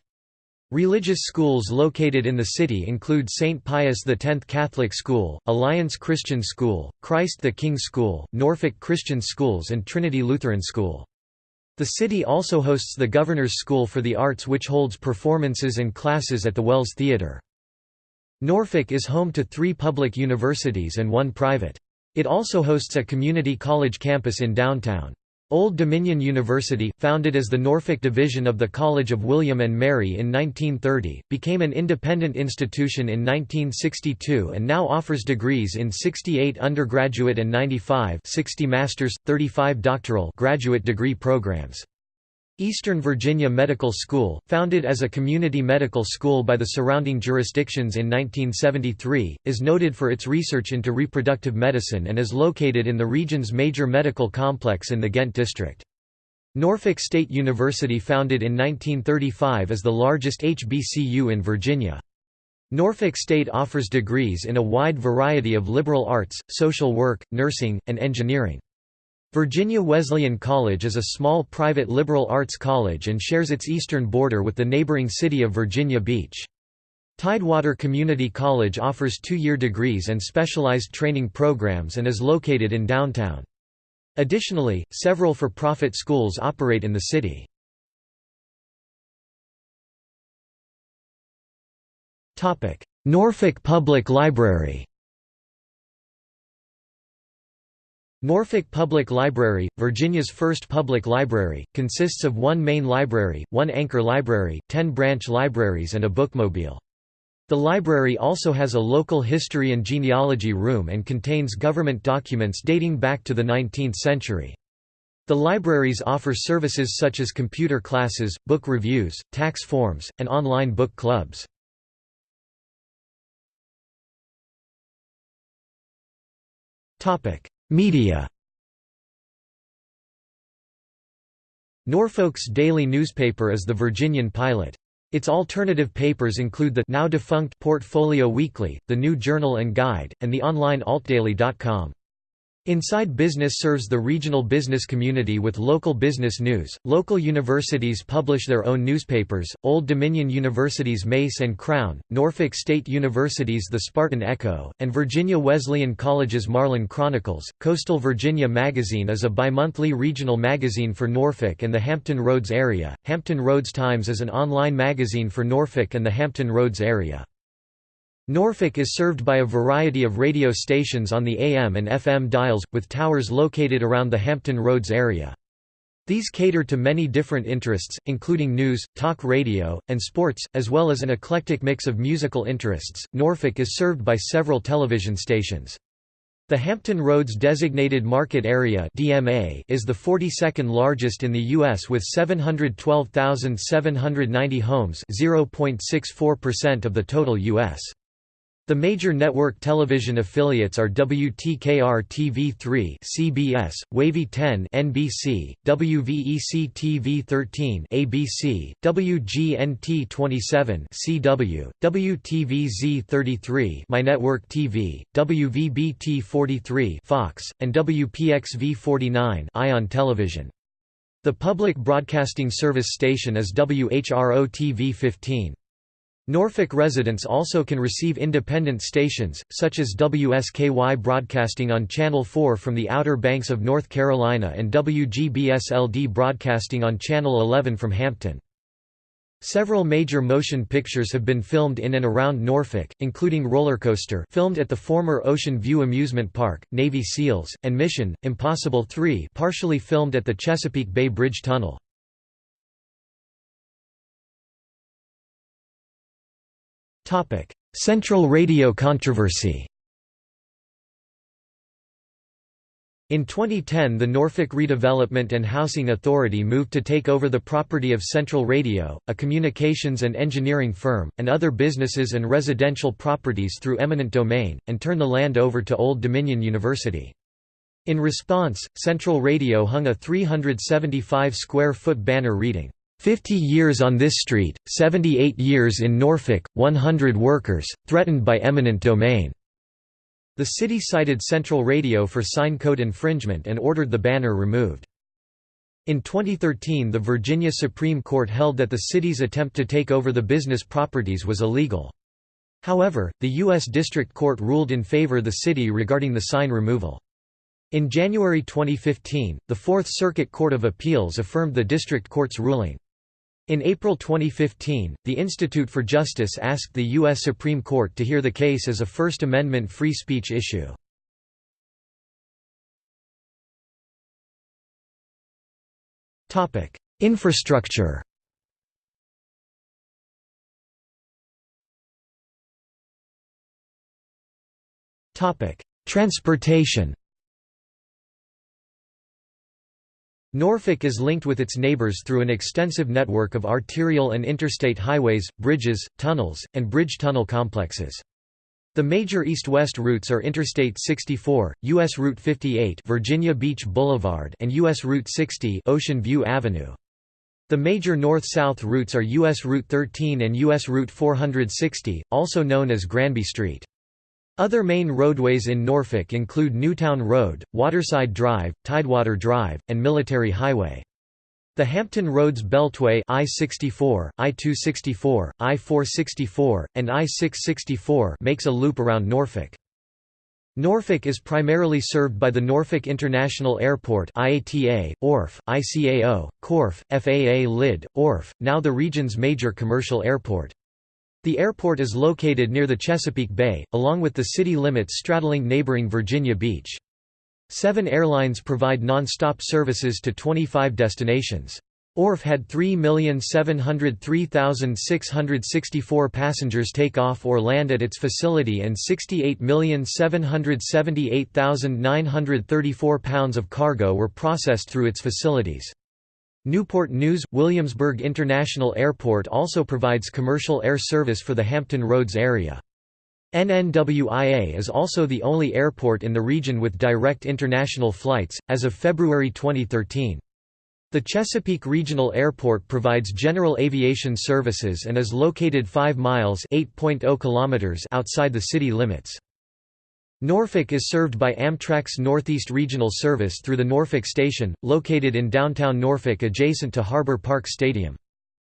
Religious schools located in the city include St. Pius X Catholic School, Alliance Christian School, Christ the King School, Norfolk Christian Schools and Trinity Lutheran School. The city also hosts the Governor's School for the Arts which holds performances and classes at the Wells Theatre. Norfolk is home to three public universities and one private. It also hosts a community college campus in downtown. Old Dominion University, founded as the Norfolk Division of the College of William and Mary in 1930, became an independent institution in 1962 and now offers degrees in 68 undergraduate and 95 60 master's, 35 doctoral graduate degree programs. Eastern Virginia Medical School, founded as a community medical school by the surrounding jurisdictions in 1973, is noted for its research into reproductive medicine and is located in the region's major medical complex in the Ghent district. Norfolk State University founded in 1935 is the largest HBCU in Virginia. Norfolk State offers degrees in a wide variety of liberal arts, social work, nursing, and engineering. Virginia Wesleyan College is a small private liberal arts college and shares its eastern border with the neighboring city of Virginia Beach. Tidewater Community College offers two-year degrees and specialized training programs and is located in downtown. Additionally, several for-profit schools operate in the city. Norfolk Public Library Norfolk Public Library, Virginia's first public library, consists of one main library, one anchor library, ten branch libraries and a bookmobile. The library also has a local history and genealogy room and contains government documents dating back to the 19th century. The libraries offer services such as computer classes, book reviews, tax forms, and online book clubs. Media Norfolk's daily newspaper is the Virginian Pilot. Its alternative papers include the now defunct Portfolio Weekly, the New Journal and Guide, and the online altdaily.com. Inside Business serves the regional business community with local business news. Local universities publish their own newspapers Old Dominion University's Mace and Crown, Norfolk State University's The Spartan Echo, and Virginia Wesleyan College's Marlin Chronicles. Coastal Virginia Magazine is a bimonthly regional magazine for Norfolk and the Hampton Roads area. Hampton Roads Times is an online magazine for Norfolk and the Hampton Roads area. Norfolk is served by a variety of radio stations on the AM and FM dials, with towers located around the Hampton Roads area. These cater to many different interests, including news, talk radio, and sports, as well as an eclectic mix of musical interests. Norfolk is served by several television stations. The Hampton Roads Designated Market Area (DMA) is the 42nd largest in the US with 712,790 homes, 0.64% of the total US. The major network television affiliates are WTKR-TV3 (CBS), Wavy 10 (NBC), WVEC TV13 (ABC), WGNT 27 (CW), WTVZ 33 My Network TV, WVBT 43 (Fox), and WPXV 49 (Ion Television). The public broadcasting service station is WHRO-TV 15. Norfolk residents also can receive independent stations, such as WSKY Broadcasting on Channel 4 from the Outer Banks of North Carolina and WGBSLD Broadcasting on Channel 11 from Hampton. Several major motion pictures have been filmed in and around Norfolk, including Rollercoaster filmed at the former Ocean View Amusement Park, Navy SEALs, and Mission, Impossible 3 partially filmed at the Chesapeake Bay Bridge Tunnel. Central radio controversy In 2010 the Norfolk Redevelopment and Housing Authority moved to take over the property of Central Radio, a communications and engineering firm, and other businesses and residential properties through eminent domain, and turn the land over to Old Dominion University. In response, Central Radio hung a 375-square-foot banner reading, 50 years on this street, 78 years in Norfolk, 100 workers, threatened by eminent domain." The city cited Central Radio for sign code infringement and ordered the banner removed. In 2013 the Virginia Supreme Court held that the city's attempt to take over the business properties was illegal. However, the U.S. District Court ruled in favor of the city regarding the sign removal. In January 2015, the Fourth Circuit Court of Appeals affirmed the district court's ruling. In April 2015, the Institute for Justice asked the U.S. Supreme Court to hear the case as a First Amendment free speech issue. Infrastructure Transportation Norfolk is linked with its neighbors through an extensive network of arterial and interstate highways, bridges, tunnels, and bridge tunnel complexes. The major east-west routes are Interstate 64, U.S. Route 58 Virginia Beach Boulevard and U.S. Route 60 Ocean View Avenue. The major north-south routes are U.S. Route 13 and U.S. Route 460, also known as Granby Street. Other main roadways in Norfolk include Newtown Road, Waterside Drive, Tidewater Drive, and Military Highway. The Hampton Roads Beltway I-64, I-264, I-464, and I-664 makes a loop around Norfolk. Norfolk is primarily served by the Norfolk International Airport IATA, ORF, ICAO, KORF, FAA LID, ORF, now the region's major commercial airport. The airport is located near the Chesapeake Bay, along with the city limits straddling neighboring Virginia Beach. Seven airlines provide non-stop services to 25 destinations. ORF had 3,703,664 passengers take off or land at its facility and 68,778,934 pounds of cargo were processed through its facilities. Newport News – Williamsburg International Airport also provides commercial air service for the Hampton Roads area. NNWIA is also the only airport in the region with direct international flights, as of February 2013. The Chesapeake Regional Airport provides general aviation services and is located 5 miles oh kilometers outside the city limits. Norfolk is served by Amtrak's Northeast Regional Service through the Norfolk Station, located in downtown Norfolk adjacent to Harbor Park Stadium.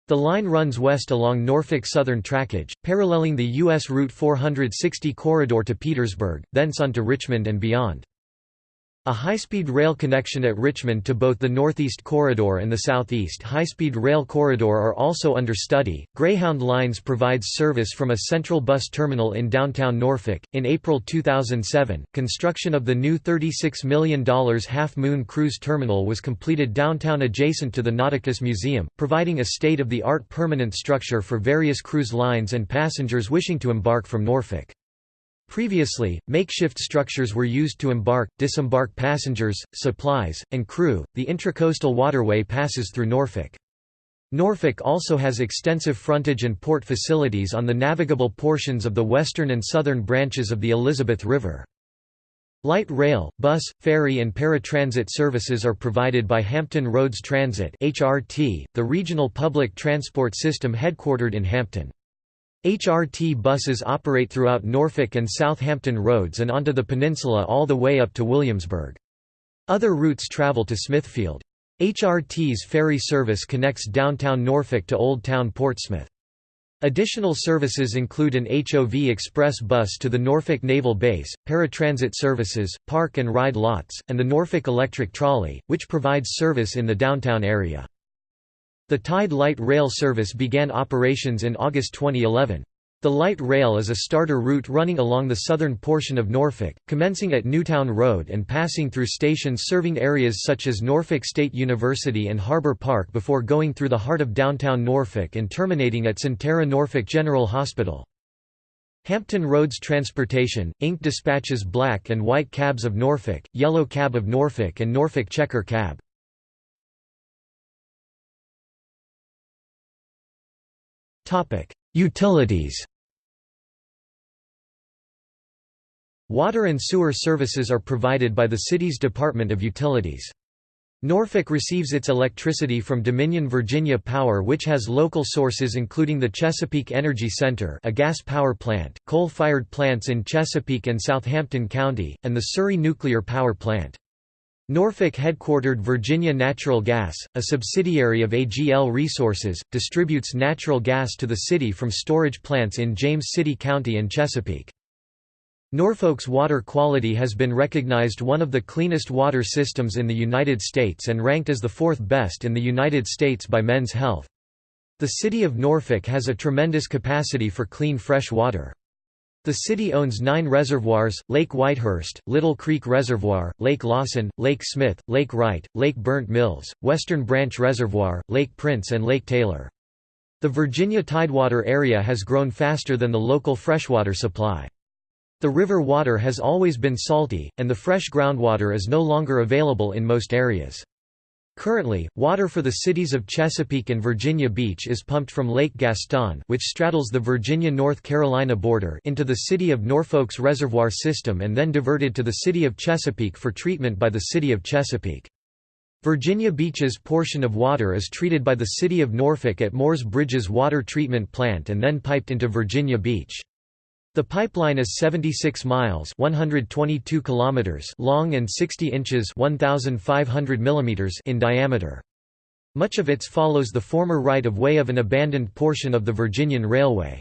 The line runs west along Norfolk Southern Trackage, paralleling the U.S. Route 460 corridor to Petersburg, thence on to Richmond and beyond. A high-speed rail connection at Richmond to both the Northeast Corridor and the Southeast High-Speed Rail Corridor are also under study. Greyhound Lines provides service from a central bus terminal in downtown Norfolk. In April 2007, construction of the new $36 million Half Moon Cruise Terminal was completed downtown adjacent to the Nauticus Museum, providing a state-of-the-art permanent structure for various cruise lines and passengers wishing to embark from Norfolk. Previously, makeshift structures were used to embark, disembark passengers, supplies, and crew. The intracoastal waterway passes through Norfolk. Norfolk also has extensive frontage and port facilities on the navigable portions of the western and southern branches of the Elizabeth River. Light rail, bus, ferry and paratransit services are provided by Hampton Roads Transit (HRT), the regional public transport system headquartered in Hampton. HRT buses operate throughout Norfolk and Southampton roads and onto the peninsula all the way up to Williamsburg. Other routes travel to Smithfield. HRT's ferry service connects downtown Norfolk to Old Town Portsmouth. Additional services include an HOV express bus to the Norfolk Naval Base, paratransit services, park and ride lots, and the Norfolk Electric Trolley, which provides service in the downtown area. The Tide Light Rail service began operations in August 2011. The light rail is a starter route running along the southern portion of Norfolk, commencing at Newtown Road and passing through stations serving areas such as Norfolk State University and Harbor Park before going through the heart of downtown Norfolk and terminating at Sentara Norfolk General Hospital. Hampton Roads Transportation, Inc. dispatches black and white cabs of Norfolk, yellow cab of Norfolk and Norfolk Checker cab. Utilities Water and sewer services are provided by the city's Department of Utilities. Norfolk receives its electricity from Dominion Virginia Power which has local sources including the Chesapeake Energy Center a gas power plant, coal-fired plants in Chesapeake and Southampton County, and the Surry Nuclear Power Plant. Norfolk headquartered Virginia Natural Gas, a subsidiary of AGL Resources, distributes natural gas to the city from storage plants in James City County and Chesapeake. Norfolk's water quality has been recognized one of the cleanest water systems in the United States and ranked as the fourth best in the United States by Men's Health. The city of Norfolk has a tremendous capacity for clean fresh water. The city owns nine reservoirs, Lake Whitehurst, Little Creek Reservoir, Lake Lawson, Lake Smith, Lake Wright, Lake Burnt Mills, Western Branch Reservoir, Lake Prince and Lake Taylor. The Virginia Tidewater area has grown faster than the local freshwater supply. The river water has always been salty, and the fresh groundwater is no longer available in most areas. Currently, water for the cities of Chesapeake and Virginia Beach is pumped from Lake Gaston which straddles the Virginia-North Carolina border into the city of Norfolk's reservoir system and then diverted to the city of Chesapeake for treatment by the city of Chesapeake. Virginia Beach's portion of water is treated by the city of Norfolk at Moores Bridges Water Treatment Plant and then piped into Virginia Beach. The pipeline is 76 miles 122 kilometers long and 60 inches 1,500 millimeters in diameter. Much of it follows the former right-of-way of an abandoned portion of the Virginian Railway.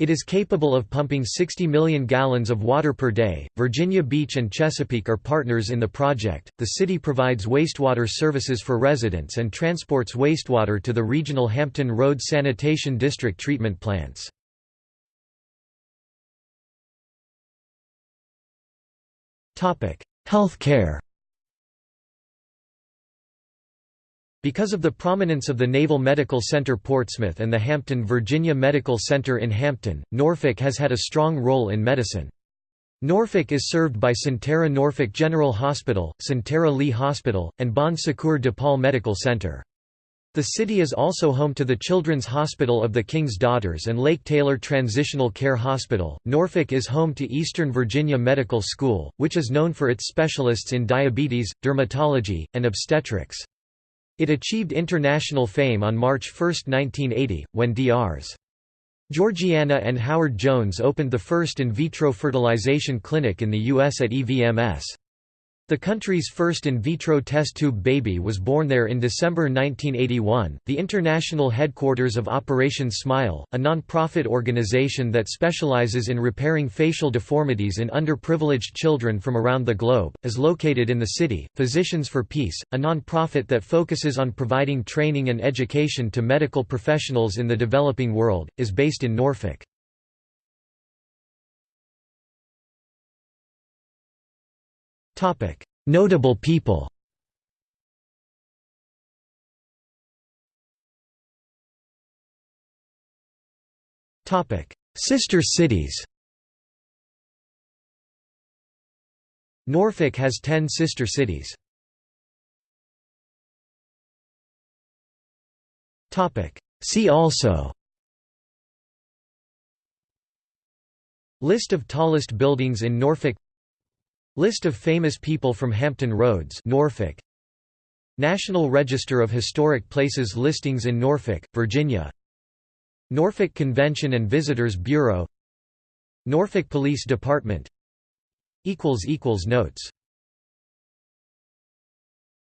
It is capable of pumping 60 million gallons of water per day. Virginia Beach and Chesapeake are partners in the project. The city provides wastewater services for residents and transports wastewater to the regional Hampton Road Sanitation District treatment plants. Healthcare Because of the prominence of the Naval Medical Center Portsmouth and the Hampton Virginia Medical Center in Hampton, Norfolk has had a strong role in medicine. Norfolk is served by Sentara Norfolk General Hospital, Sentara Lee Hospital, and Bon Secours DePaul Medical Center. The city is also home to the Children's Hospital of the King's Daughters and Lake Taylor Transitional Care Hospital. Norfolk is home to Eastern Virginia Medical School, which is known for its specialists in diabetes, dermatology, and obstetrics. It achieved international fame on March 1, 1980, when Drs. Georgeanna and Howard Jones opened the first in vitro fertilization clinic in the U.S. at EVMS. The country's first in vitro test tube baby was born there in December 1981. The international headquarters of Operation Smile, a non-profit organization that specializes in repairing facial deformities in underprivileged children from around the globe, is located in the city. Physicians for Peace, a non-profit that focuses on providing training and education to medical professionals in the developing world, is based in Norfolk. Notable people Sister cities Norfolk has ten sister cities. See also List of tallest buildings in Norfolk List of famous people from Hampton Roads Norfolk. National Register of Historic Places listings in Norfolk, Virginia. Norfolk Convention and Visitors Bureau. Norfolk Police Department. Notes